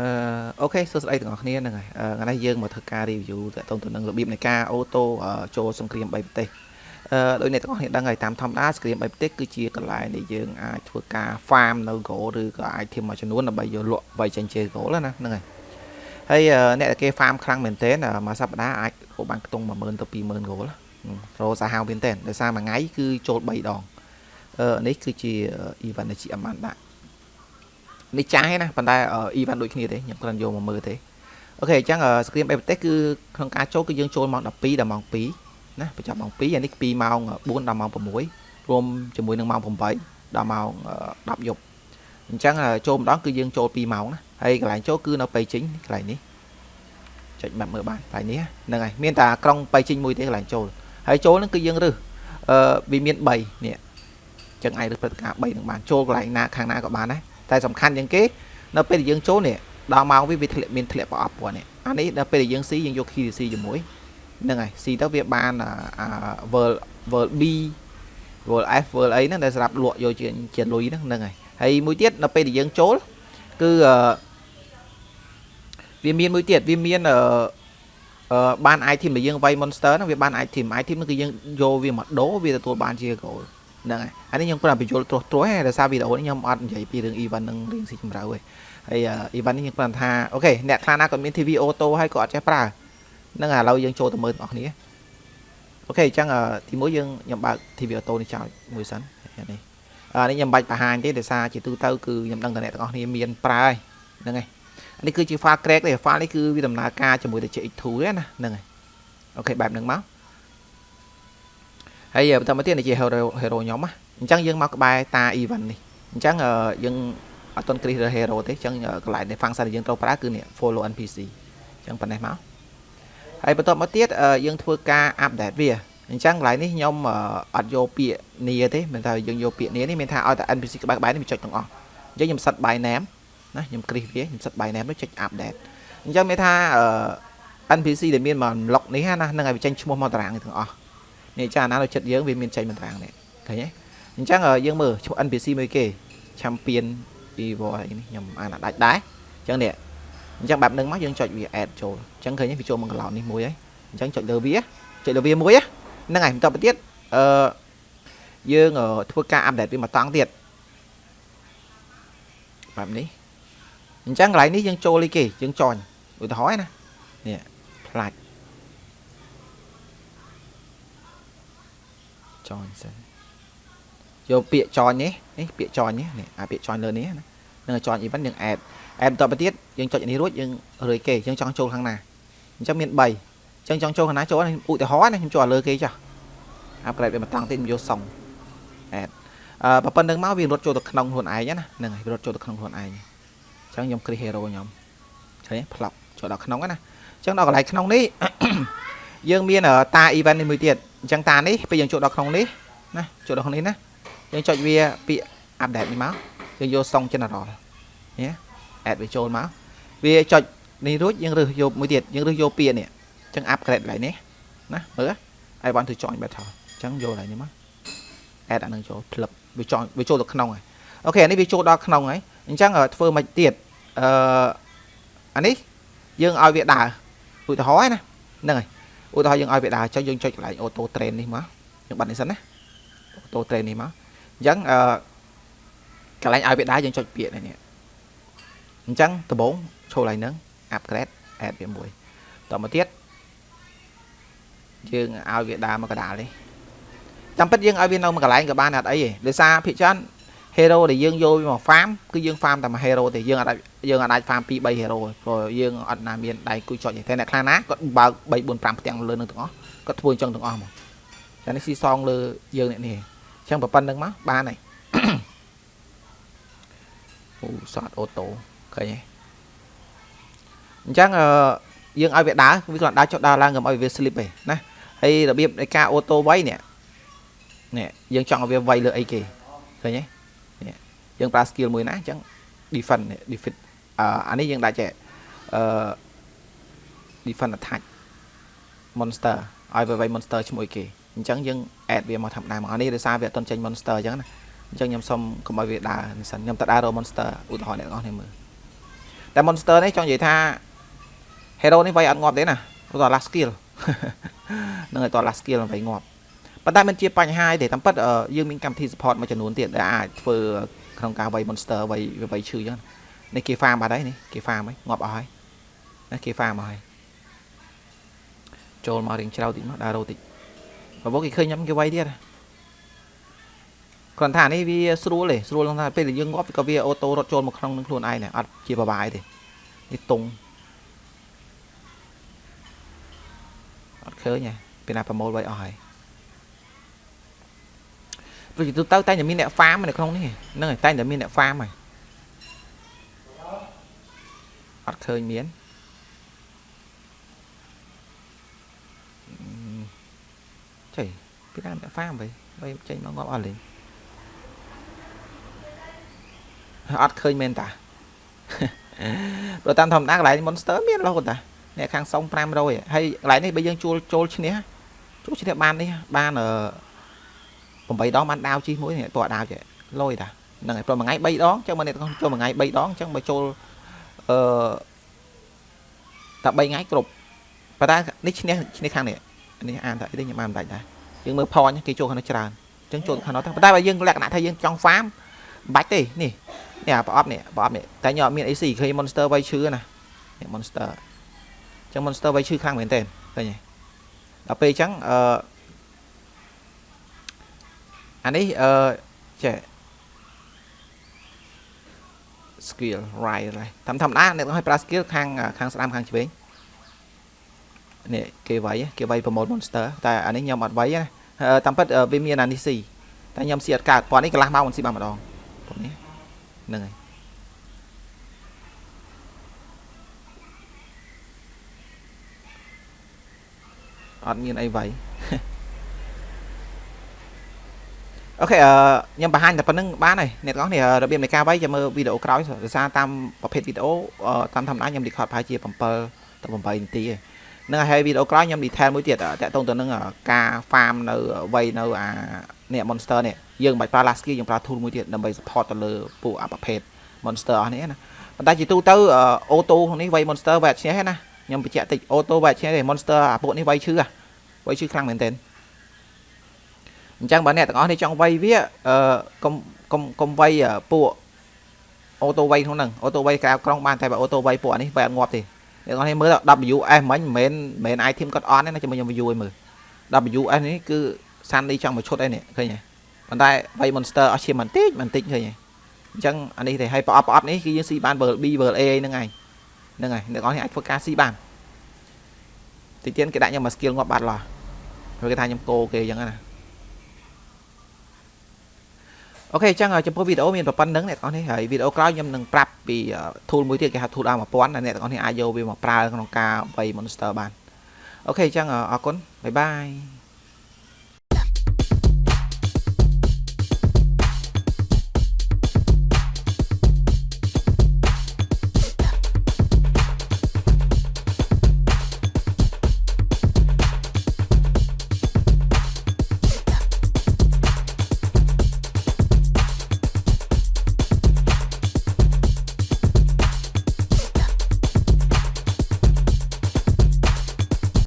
អឺអូខេសួស្តីទាំងអស់គ្នាហ្នឹងហើយថ្ងៃនេះយើងមកធ្វើការ review តាក់ទងទៅនឹងរបៀបនៃការអូតូចូលសង្គ្រាម3ប្រទេសអឺដោយអ្នកទាំងអស់គ្នាដឹងហើយតាមធម្មតាសង្គ្រាម3ប្រទេសគឺជាកន្លែងដែលយើងអាចធ្វើការ farm នៅ goal ឬក៏ item មួយចំនួនដើម្បីយកលក់ໄວចេញជា goal ណាហ្នឹងហើយហើយអ្នកដែលគេ farm ខ្លាំងមែនទែនមួយសប្តាហ៍អាចរកបានខ្ទង់10000ទៅ20000 goal រកសាហាវមែនទែនដោយសារមួយថ្ងៃគឺចូល3ដងអឺនេះគឺជា event ដែលជាអមានដាក់ នេះចាស់ឯណាប៉ុន្តែ event ដូចគ្នាទេខ្ញុំគ្រាន់យកមកមើលទេអូខេអញ្ចឹង screen បែបប្រទេសគឺក្នុងការចូលគឺយើងចូលម៉ោង12ដល់ម៉ោង2ណាបញ្ចប់ម៉ោង2អានេះ2ម៉ោង4ដល់ម៉ោង6រួមជាមួយនឹងម៉ោង8ដល់ម៉ោង10យប់អញ្ចឹងចូលម្ដងគឺយើងចូល2ម៉ោងណាហើយកន្លែងចូលគឺនៅបៃជីងកន្លែងនេះចុចបាត់មើលបានកន្លែងនេះហ្នឹងហើយមានតែក្រុងបៃជីងមួយទេកន្លែងចូលហើយចូលហ្នឹងគឺយើងរើសអឺវាមាន3នេះចឹងអាចរើសព្រឹត្តិការណ៍3នឹងបានចូលកន្លែងណាខាងណាក៏បានដែរ តែសំខាន់ជាងគេនៅពេលដែលយើងចូលនេះដល់ម៉ោងវាវាធ្លាក់មានធ្លាក់ប្រអប់គាត់នេះអានេះដល់ពេលដែលយើងស៊ីយើងយក key C ជាមួយហ្នឹងហើយស៊ីទៅវាបានអា world world B world F world អីហ្នឹងដែលសម្រាប់លក់យកជាជាលុយហ្នឹងហ្នឹងហើយហើយមួយទៀតនៅពេលដែលយើងចូលគឺវាមានមួយទៀតវាមានអឺបាន item ដែលយើងវាយ monster ហ្នឹងវាបាន item item ហ្នឹងគឺយើងយកវាមកដូរវាទទួលបានជា gold ហ្នឹងហើយអានេះខ្ញុំគាត់បញ្យល់ត្រួសត្រាសដោយសារវីដេអូនេះខ្ញុំអត់និយាយពីរឿង event នឹងរៀងស៊ីជម្រៅទេហើយ event នេះខ្ញុំគាត់ថាអូខេអ្នកខ្លះណាគាត់មាន TV auto ហើយក៏អត់ចេះប្រើហ្នឹងឥឡូវយើងចូលទៅមើលទាំងអស់គ្នាអូខេអញ្ចឹងទីមួយយើងខ្ញុំបើក TV auto នេះចោលមួយសិននេះអានេះខ្ញុំបាច់បង្ហាញទេដោយសារជាទូទៅគឺខ្ញុំដឹងតែអ្នកទាំងអស់គ្នាមានប្រើហើយហ្នឹងហើយនេះគឺជា file crack ទេ file នេះគឺវាដំណើរការជាមួយទៅ CX2 ទេណាហ្នឹងហើយអូខេបែបហ្នឹងមក ហើយបន្តមកទៀតនេះជា hero hero ខ្ញុំណាអញ្ចឹងយើងមកក្បែរតា event នេះអញ្ចឹងយើងអត់ទាន់គ្រីស hero ទេអញ្ចឹងកន្លែងនៃ function ដែលយើងត្រូវប្រើគឺនេះ follow npc អញ្ចឹងប៉ុណ្ណេះមកហើយបន្តមកទៀតយើងធ្វើការ update វាអញ្ចឹងកន្លែងនេះខ្ញុំអត់យកពាក្យនីទេមិនថាយើងយកពាក្យនីនេះមានថាឲ្យតែ npc ក្បែរក្បែរនេះវាចុចទាំងអស់អញ្ចឹងខ្ញុំសិត by name ណាខ្ញុំគ្រីសវាខ្ញុំសិត by name នោះចុច update អញ្ចឹងមានថា npc ដែលមានមក log នេះណានឹងឲ្យវាចេញឈ្មោះមកតារាងទាំងអស់ នេះចាណានៅចិត្តយើងវាមានចេញមួយតារាងនេះឃើញទេអញ្ចឹងយើងមើលឈ្មោះ NPC មួយគេ Champion Evil អីនេះខ្ញុំអានអត់ដាច់ដែរអញ្ចឹងនេះអញ្ចឹងបែបហ្នឹងមកយើងចុចវា add ចូលអញ្ចឹងឃើញវាចូលមកកន្លោននេះមួយហើយអញ្ចឹងចុចលើវាចុចលើវាមួយហ្នឹងហើយបន្តទៅទៀតអឺយើងធ្វើការ update វាមកតង់ទៀតបែបនេះអញ្ចឹងកន្លែងនេះយើងចូលអីគេយើងចន់ឧទាហរណ៍ណានេះផ្លាច់ ចនសិនយកពាក្យចននេះនេះពាក្យចននេះនេះអាពាក្យចនលើនេះណានឹងចន event យើង add add បន្តទៅទៀតយើងចុចនេះរួចយើងរើគេយើងចង់ចូលខាងណាអញ្ចឹងមាន3អញ្ចឹងចង់ចូលខាងណាចូលឧទាហរណ៍ណាខ្ញុំចូលលើគេចាស់ upgrade វាមកតង់ទៀតខ្ញុំយកសុង add អឺប៉ុណ្្នឹងមកវារត់ចូលទៅក្នុងខ្លួនឯងណាហ្នឹងហើយរត់ចូលទៅក្នុងខ្លួនឯងអញ្ចឹងខ្ញុំ create hero ខ្ញុំឃើញផ្លប់ចូលដល់ក្នុងណាអញ្ចឹងដល់កន្លែងក្នុងនេះយើងមានតា event នេះមួយទៀត អញ្ចឹងតានេះពេលយើងចូលដល់ក្នុងនេះណាចូលដល់ក្នុងនេះណាយើងចុចវាពាក្យ update នេះមកយើងយក song general នេះ add វាចូលមកវាចុចនេះរួចយើងរើសយកមួយទៀតយើងរើសយកពាក្យនេះអញ្ចឹង upgrade កន្លែងនេះណាមើល I want to join battle អញ្ចឹងយកកន្លែងនេះមក add អានឹងចូលផ្លឹបវាចង់វាចូលទៅក្នុងហើយអូខេអានេះវាចូលដល់ក្នុងហើយអញ្ចឹងធ្វើមិនទៀតអឺអានេះយើងឲ្យវាដើរឧទាហរណ៍ណាហ្នឹងហើយ ឧទាហរណ៍យើងឲ្យវាដើរចុចយើងចុចកន្លែង auto train នេះមកយើងបាត់នេះសិនណា auto train នេះមកអញ្ចឹងអឺកន្លែងឲ្យវាដើរយើងចុចពាក្យនេះអញ្ចឹងដំបូងចូលកន្លែងហ្នឹង upgrade add វាមួយតមកទៀតយើងឲ្យវាដើរមកកដាលនេះតាមពិតយើងឲ្យវានៅមួយកន្លែងក៏បានអត់អីទេដោយសារភិកច្រើន hero ដែលយើងយកវាមក farm គឺយើង farm តែមួយ hero ទេយើងអាចយើងអាច farm 2 3 hero ព្រោះយើងអត់ណាមានដៃគួយចុចទេតែអ្នកខ្លះណាគាត់បើក3 4 5ផ្ទាំងលើនឹងទាំងអស់គាត់ធ្វើអញ្ចឹងទាំងអស់មកចានេះស៊ីសងលើយើងនេះនេះអញ្ចឹងប៉ុណ្្នឹងមកបានហើយអូសតអូតូឃើញទេអញ្ចឹងយើងឲ្យវាដើរវាគ្រាន់ដើរចុះដើរឡើងកុំឲ្យវា slip ទេណាហើយរបៀបនៃការអូតូវៃនេះនេះយើងចង់ឲ្យវាវៃលើអីគេឃើញទេនេះ យើងប្រើ skill មួយណាអញ្ចឹង defend defend អានេះយើងដាក់ចេះអឺ defend attack monster ឲ្យវាវៃ monster ឈ្មោះគេអញ្ចឹងយើង add វាមកធម្មតាមកនេះដោយសារវាអត់ទាន់ចេញ monster អញ្ចឹងណាអញ្ចឹងខ្ញុំសុំកុំឲ្យវាដើរនេះសិនខ្ញុំទៅដើររក monster ឧទាហរណ៍អ្នកនរគ្នាមើលតែ monster នេះចង់និយាយថា hero នេះវាយអត់ងាប់ទេណាព្រោះត last skill នឹងឲ្យត last skill វាយងាប់ប៉ុន្តែมันជាបញ្ហាទេតាមពិតយើងមានកម្មវិធី support មួយចំនួនទៀតដែលអាចធ្វើ ក្នុងការវាយ monster វាយវាយឈឺអញ្ចឹងនេះគេ farm បាត់ហើយនេះគេ farm ហើយងាប់អស់ហើយណាគេ farm អស់ហើយចូលមករៀងច្រៅតិចមកដើររោតិចបើមកគេឃើញខ្ញុំគេវាយទៀតគ្រាន់ថានេះវាស្រួលទេស្រួលក្នុងថាពេលយើងងាប់ក៏វាអូតូរត់ចូលមកក្នុងនឹងខ្លួនឯងដែរអត់ជាបបាយទេនេះតុងអត់ឃើញទេពេលណាប្រមូលវាយអស់ហើយ ព្រោះទៅទៅតែតែមានអ្នក farm នៅក្នុងនេះហ្នឹងហើយតែតែមានអ្នក farm ហើយអត់ឃើញមានចៃពីដើមអ្នក farm វិញបីចេញមកងាប់អស់លេងអត់ឃើញមែនតាព្រោះតាមធម្មតាកន្លែង monster មានរហូតតាអ្នកខាងសុង500ហើយកន្លែងនេះបើយើងជួលចូលឈ្នះចូលឈ្នះបាននេះបានអឺ 8ដងបានដាវជីមួយនេះតើដាវចេះលយតាហ្នឹងហើយព្រោះមួយថ្ងៃ3ដងអញ្ចឹងមកអ្នកចូលមួយថ្ងៃ3ដងអញ្ចឹងបើចូលអឺតែ3ថ្ងៃគ្រប់ប៉ុន្តែនេះឈ្នះឈ្នះខាងនេះនេះអានតែនេះខ្ញុំបានមិនដាច់ដែរយើងមើលផនគេចូលខាងនោះច្រើនអញ្ចឹងចូលខាងនោះតែប៉ុន្តែបើយើងលក្ខណៈថាយើងចង់ farm មិនបាច់ទេនេះនេះប្រអប់នេះប្រអប់នេះតែខ្ញុំអត់មាន AC ឃើញ monster វាយឈឺណានេះ monster អញ្ចឹង monster វាយឈឺខ្លាំងមែនតើឃើញទេដល់ពេលអញ្ចឹងអឺ អានេះអឺចេះ skill right ហើយតាមធម្មតាអ្នកឲ្យប្រើ skill ខាងខាងស្ដាំខាងឆ្វេងនេះគេវាយគេវាយ promote monster តែអានេះខ្ញុំអត់វាយណាតាមពិតវាមានអានេះស៊ីតែខ្ញុំស៊ីអត់កើតប៉ុននេះកន្លះម៉ោងមិនស៊ីបានម្ដងប៉ុននេះហ្នឹងហើយអត់មានអីវាយ អូខេអឺខ្ញុំបង្ហាញតែប៉ុណ្្នឹងបានហើយអ្នកទាំងអស់នេះរបៀបនៃការវាយចាំមើលវីដេអូក្រោយដោយសារតាមប្រភេទវីដេអូតាមធម្មតាខ្ញុំ record ប្រហែលជា7ទៅ8នាទីឯងនឹងហើយវីដេអូក្រោយខ្ញុំ detail មួយទៀតតាក់ទងទៅនឹងការ farm នៅវ័យនៅអានេះ monster នេះយើងមិនបាច់ប្រើ last skill យើងប្រើ tool មួយទៀតដើម្បី support ទៅលើពួកអាប្រភេទ monster អស់នេះណាប៉ុន្តែជាទូទៅអូតូក្នុងនេះវ័យ monster វាអត់ឈ្នះទេណាខ្ញុំបញ្ជាក់តិចអូតូវាអត់ឈ្នះទេ monster អាពួកនេះវ័យឈឺវ័យឈឺខ្លាំងមែនទែន អញ្ចឹងបើអ្នកទាំងអស់នេះចង់វាយវាអឺកុំកុំកុំវាយពួកអូតូវាយក្នុងហ្នឹងអូតូវាយក្រៅក្រុងបានតែបើអូតូវាយពួកនេះវាយអត់ងាប់ទេអ្នកនរនេះមើល WS មិញមិនមែនមិនមែន item គាត់អន់ទេណាចាំខ្ញុំ view ឲ្យមើល WS នេះគឺសាន់នេះចង់មកឈុតឯនេះឃើញទេប៉ុន្តែវៃ monster អស់ឈាមបន្តិចបន្តិចឃើញទេអញ្ចឹងអានេះទេហើយប្រអប់ប្រអប់នេះគឺយើងស៊ីបាន world B world A ហ្នឹងឯងហ្នឹងហើយអ្នកនរនេះអាចធ្វើការស៊ីបានតិចទៀតគេដាក់ខ្ញុំមក skill ងាប់បាត់ឡោះព្រោះគេថាខ្ញុំកោគេអញ្ចឹងណា អូខេអញ្ចឹងចំពោះវីដេអូមានប៉ុណ្្នឹងអ្នកទាំងអស់នេះហើយវីដេអូក្រោយខ្ញុំនឹងប្រាប់ពី tool មួយទៀតគេហៅ tool R1000 ដែលអ្នកទាំងអស់នេះអាចយកវាមកប្រើក្នុងការវាយ monster បានអូខេអញ្ចឹងអរគុណបាយបាយ